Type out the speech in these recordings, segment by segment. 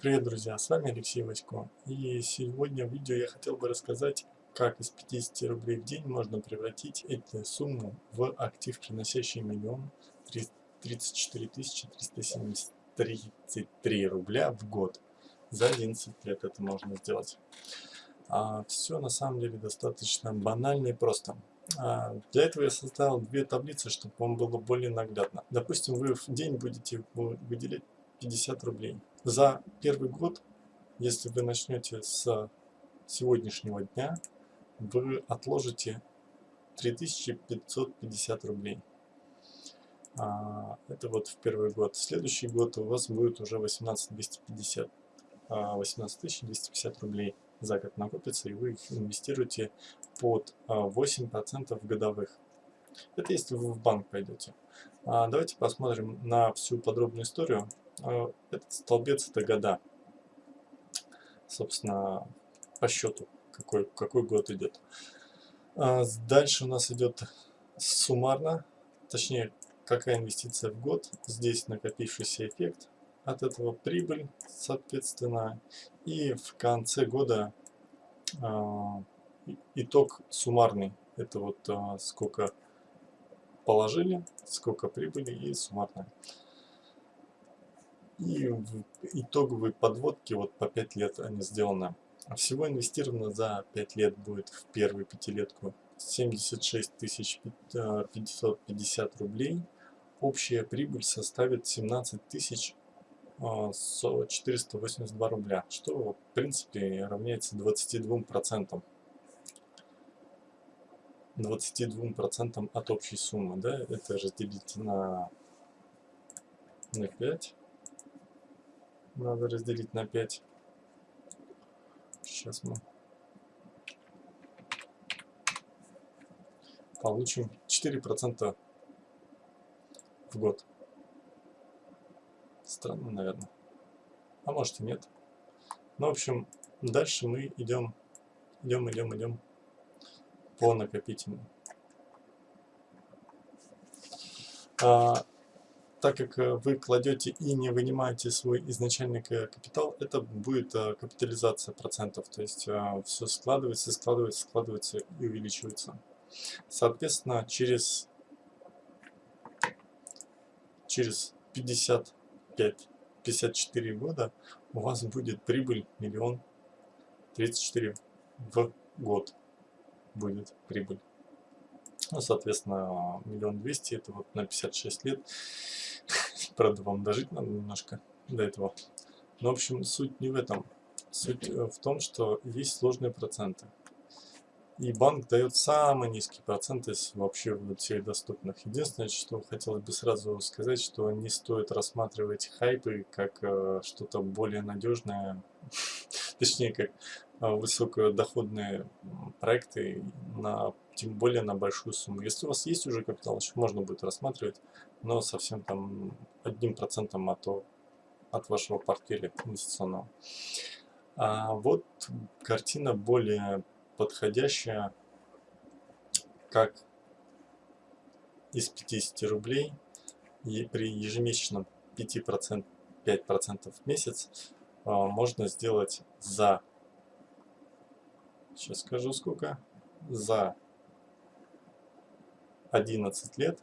Привет, друзья! С вами Алексей Васько. И сегодня в видео я хотел бы рассказать, как из 50 рублей в день можно превратить эту сумму в актив, приносящий миллион 34 333 рубля в год. За 11 лет это можно сделать. А, все на самом деле достаточно банально и просто. А, для этого я создал две таблицы, чтобы вам было более наглядно. Допустим, вы в день будете выделять 50 рублей. За первый год, если вы начнете с сегодняшнего дня, вы отложите 3550 рублей. А, это вот в первый год. Следующий год у вас будет уже 18250. 18250 а, рублей за год накопится, и вы их инвестируете под 8% а, годовых. Это если вы в банк пойдете. Давайте посмотрим на всю подробную историю а, этот столбец это года. Собственно, по счету, какой, какой год идет. А, дальше у нас идет суммарно, точнее, какая инвестиция в год. Здесь накопившийся эффект. От этого прибыль, соответственно. И в конце года а, итог суммарный. Это вот сколько положили, сколько прибыли и суммарное. И в итоговой подводке вот по 5 лет они сделаны. А всего инвестировано за 5 лет будет в первую пятилетку 76 550 рублей. Общая прибыль составит 17 тысяч 482 рубля, что в принципе равняется 22 процентам. 22 процентам от общей суммы, да, это разделить на, на 5 надо разделить на 5. Сейчас мы получим 4% в год. Странно, наверное. А может и нет. Ну, в общем, дальше мы идем, идем, идем, идем по накопительному. А, так как э, вы кладете и не вынимаете свой изначальный капитал, это будет э, капитализация процентов. То есть э, все складывается, складывается, складывается и увеличивается. Соответственно, через, через 55-54 года у вас будет прибыль миллион 34 в год будет прибыль. Ну, соответственно, миллион двести, это вот на 56 лет. Правда, вам дожить надо немножко до этого. Но, в общем, суть не в этом. Суть э, в том, что есть сложные проценты. И банк дает самый низкий процент из вообще всех доступных. Единственное, что хотелось бы сразу сказать, что не стоит рассматривать хайпы как э, что-то более надежное, точнее, как э, высокодоходные проекты, на, тем более на большую сумму. Если у вас есть уже капитал, еще можно будет рассматривать, но совсем там одним процентом от, от вашего портфеля инвестиционного. А вот картина более подходящая, как из 50 рублей и при ежемесячном 5%, 5% в месяц а, можно сделать за, сейчас скажу сколько, за 11 лет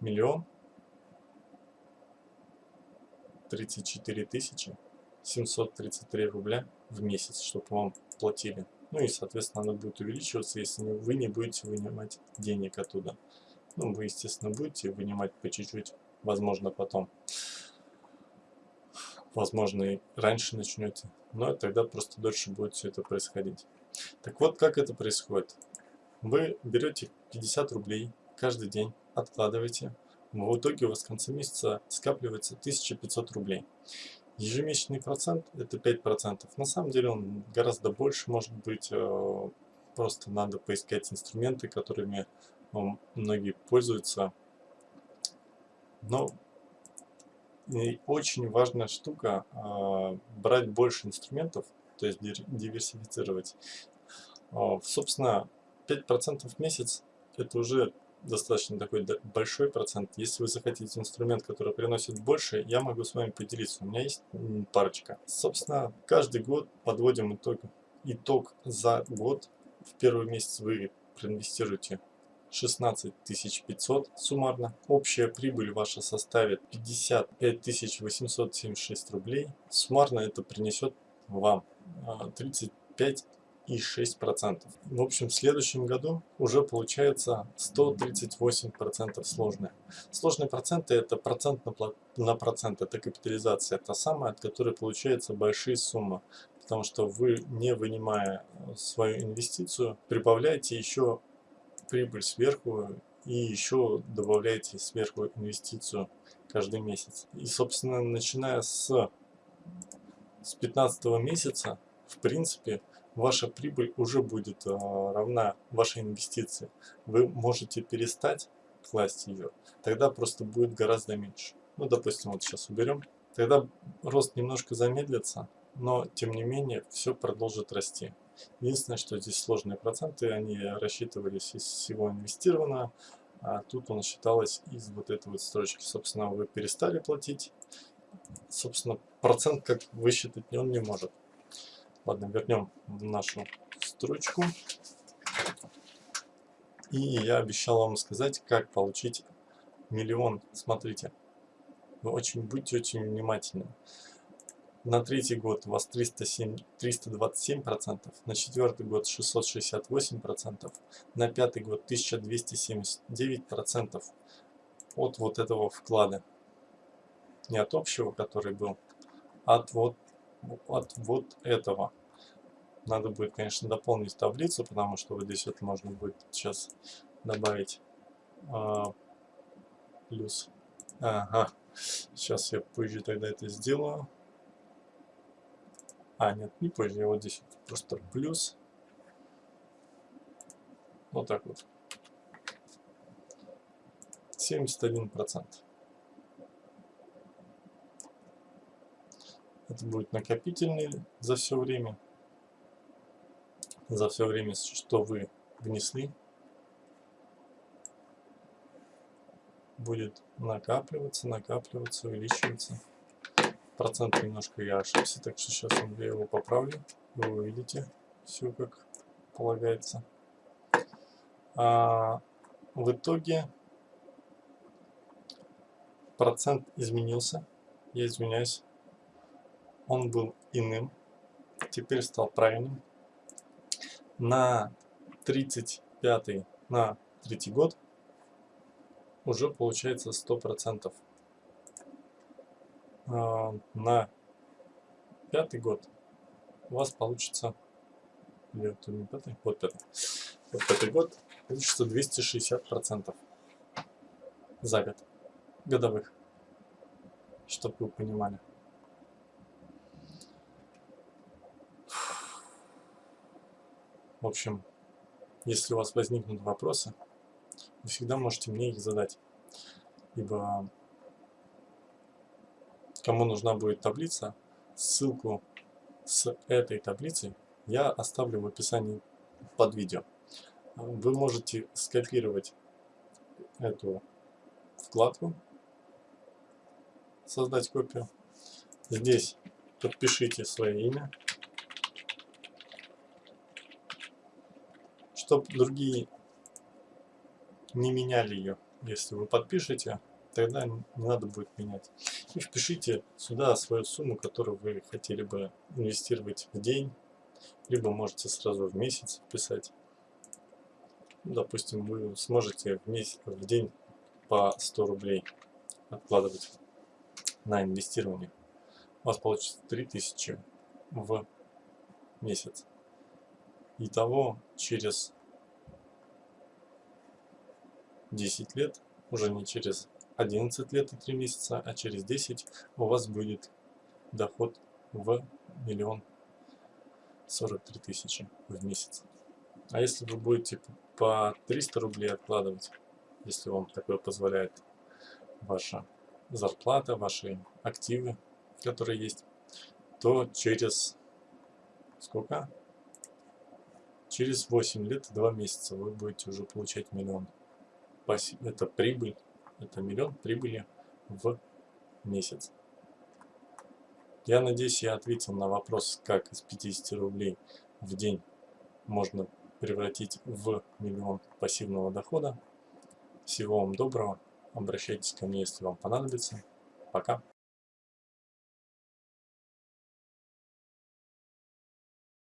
миллион тридцать четыре тысячи семьсот тридцать три рубля в месяц, чтобы вам платили. Ну и, соответственно, оно будет увеличиваться, если вы не будете вынимать денег оттуда. Ну, вы, естественно, будете вынимать по чуть-чуть, возможно, потом. Возможно, и раньше начнете, но тогда просто дольше будет все это происходить. Так вот, как это происходит. Вы берете 50 рублей каждый день, откладываете. В итоге у вас в конце месяца скапливается 1500 рублей. Ежемесячный процент это 5%. На самом деле он гораздо больше может быть. Э, просто надо поискать инструменты, которыми многие пользуются. Но очень важная штука э, брать больше инструментов, то есть диверсифицировать. Собственно, 5% в месяц это уже достаточно такой большой процент. Если вы захотите инструмент, который приносит больше, я могу с вами поделиться. У меня есть парочка. Собственно, каждый год подводим итог. Итог за год. В первый месяц вы проинвестируете 16 500 суммарно. Общая прибыль ваша составит 55 876 рублей. Суммарно это принесет вам 35 а, и 6%. В общем, в следующем году уже получается 138% сложные. Сложные проценты это процент на, на процент, это капитализация. Это самая, от которой получается большие суммы. Потому что вы, не вынимая свою инвестицию, прибавляете еще прибыль сверху и еще добавляете сверху инвестицию каждый месяц. И, собственно, начиная с, с 15 месяца, в принципе, ваша прибыль уже будет э, равна вашей инвестиции. Вы можете перестать класть ее, тогда просто будет гораздо меньше. Ну, допустим, вот сейчас уберем. Тогда рост немножко замедлится, но тем не менее все продолжит расти. Единственное, что здесь сложные проценты, они рассчитывались из всего инвестированного, а тут он считалось из вот этой вот строчки. Собственно, вы перестали платить, собственно, процент как высчитать он не может. Ладно, вернем нашу строчку. И я обещал вам сказать, как получить миллион. Смотрите, вы очень будьте очень внимательны. На третий год у вас 307, 327%, на четвертый год 668%, на пятый год 1279% от вот этого вклада. Не от общего, который был, а от вот от вот этого. Надо будет, конечно, дополнить таблицу, потому что вот здесь вот можно будет сейчас добавить а, плюс. Ага, сейчас я позже тогда это сделаю. А, нет, не позже, я вот здесь вот просто плюс. Вот так вот. 71%. Это будет накопительный за все время. За все время, что вы внесли. Будет накапливаться, накапливаться, увеличиваться. Процент немножко я ошибся, так что сейчас я его поправлю. Вы увидите все как полагается. А в итоге процент изменился. Я извиняюсь он был иным, теперь стал правильным. На 35 на третий год уже получается 100%. А, на пятый год у вас получится или это не пятый? Вот пятый. Вот пятый год получится 260% за год годовых, чтобы вы понимали. В общем, если у вас возникнут вопросы, вы всегда можете мне их задать. Ибо кому нужна будет таблица, ссылку с этой таблицей я оставлю в описании под видео. Вы можете скопировать эту вкладку, создать копию. Здесь подпишите свое имя, чтобы другие не меняли ее. Если вы подпишете, тогда не надо будет менять. И впишите сюда свою сумму, которую вы хотели бы инвестировать в день, либо можете сразу в месяц вписать. Ну, допустим, вы сможете в, месяц, в день по 100 рублей откладывать на инвестирование. У вас получится 3000 в месяц. Итого через 10 лет, уже не через 11 лет и 3 месяца, а через 10 у вас будет доход в миллион 43 тысячи в месяц. А если вы будете по 300 рублей откладывать, если вам такое позволяет ваша зарплата, ваши активы, которые есть, то через сколько? Через 8 лет и 2 месяца вы будете уже получать миллион это прибыль, это миллион прибыли в месяц. Я надеюсь, я ответил на вопрос, как из 50 рублей в день можно превратить в миллион пассивного дохода. Всего вам доброго. Обращайтесь ко мне, если вам понадобится. Пока.